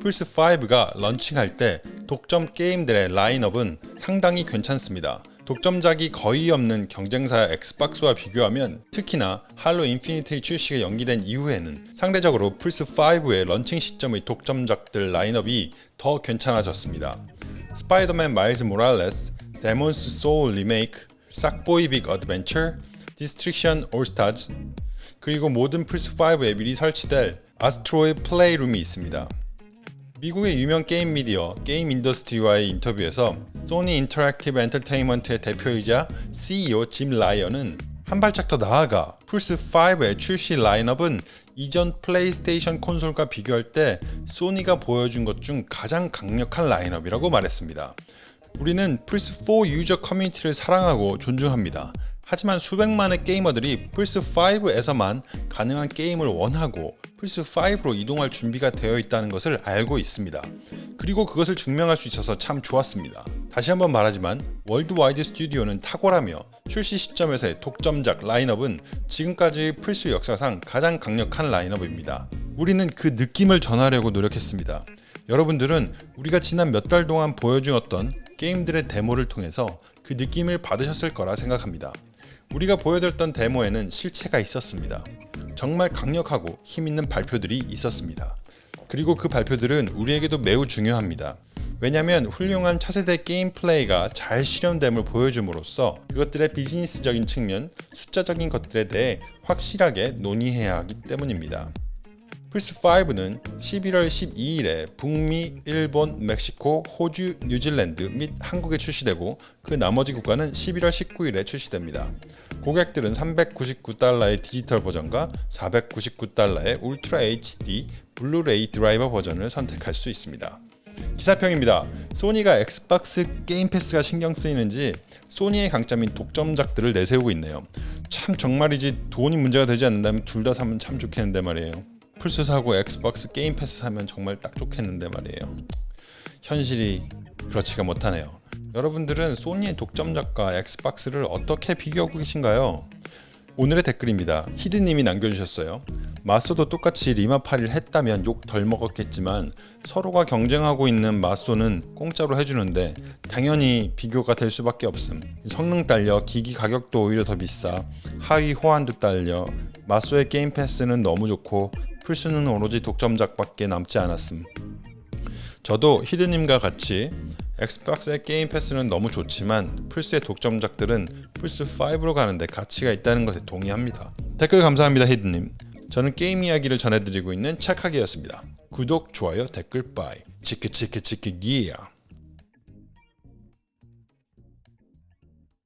플스5가 런칭할 때 독점 게임들의 라인업은 상당히 괜찮습니다. 독점작이 거의 없는 경쟁사 엑스박스와 비교하면 특히나 Halo Infinite의 출시가 연기된 이후에는 상대적으로 플스5의 런칭 시점의 독점작들 라인업이 더 괜찮아졌습니다. Spider-Man Miles Morales, Demon's Souls remake, Sackboy Big Adventure, Destruction AllStars, 그리고 모든 플스5에 미리 설치될 Astro의 Playroom이 있습니다. 미국의 유명 게임 미디어 Game Industry와의 인터뷰에서 소니 Interactive Entertainment의 대표이자 CEO 짐 라이언은 한 발짝 더 나아가 플스5의 출시 라인업은 이전 플레이스테이션 콘솔과 비교할 때 소니가 보여준 것 중 가장 강력한 라인업이라고 말했습니다. 우리는 플스4 유저 커뮤니티를 사랑하고 존중합니다. 하지만 수백만의 게이머들이 플스5에서만 가능한 게임을 원하고 플스5로 이동할 준비가 되어 있다는 것을 알고 있습니다. 그리고 그것을 증명할 수 있어서 참 좋았습니다. 다시 한번 말하지만 Worldwide Studio는 탁월하며 출시 시점에서의 독점작 라인업은 지금까지 플스 역사상 가장 강력한 라인업입니다. 우리는 그 느낌을 전하려고 노력했습니다. 여러분들은 우리가 지난 몇 달 동안 보여주었던 게임들의 데모를 통해서 그 느낌을 받으셨을 거라 생각합니다. 우리가 보여드렸던 데모에는 실체가 있었습니다. 정말 강력하고 힘있는 발표들이 있었습니다. 그리고 그 발표들은 우리에게도 매우 중요합니다. 왜냐하면 훌륭한 차세대 게임 플레이가 잘 실현됨을 보여줌으로써 그것들의 비즈니스적인 측면, 숫자적인 것들에 대해 확실하게 논의해야 하기 때문입니다. 플스5는 11월 12일에 북미, 일본, 멕시코, 호주, 뉴질랜드 및 한국에 출시되고 그 나머지 국가는 11월 19일에 출시됩니다. 고객들은 399달러의 디지털 버전과 499달러의 Ultra HD 블루레이 드라이버 버전을 선택할 수 있습니다. 기사평입니다. 소니가 엑스박스 Game Pass가 신경 쓰이는지 소니의 강점인 독점작들을 내세우고 있네요. 참 정말이지 돈이 문제가 되지 않는다면 둘 다 사면 참 좋겠는데 말이에요. 플스 사고 엑스박스 Game Pass 사면 정말 딱 좋겠는데 말이에요. 현실이 그렇지가 못하네요. 여러분들은 소니의 독점작과 엑스박스를 어떻게 비교하고 계신가요? 오늘의 댓글입니다. 히드님이 남겨주셨어요. 마소도 똑같이 리마팔이를 했다면 욕 덜 먹었겠지만 서로가 경쟁하고 있는 마소는 공짜로 해주는데 당연히 비교가 될 수밖에 없음. 성능 딸려 기기 가격도 오히려 더 비싸 하위 호환도 딸려 마소의 Game Pass는 너무 좋고 플스는 오로지 독점작밖에 남지 않았음. 저도 히드님과 같이 엑스박스의 Game Pass는 너무 좋지만 플스의 독점작들은 플스5로 가는데 가치가 있다는 것에 동의합니다. 댓글 감사합니다 히드님. 저는 게임 이야기를 전해드리고 있는 착하기였습니다. 구독, 좋아요, 댓글 빠이. 치키치키치키 기야.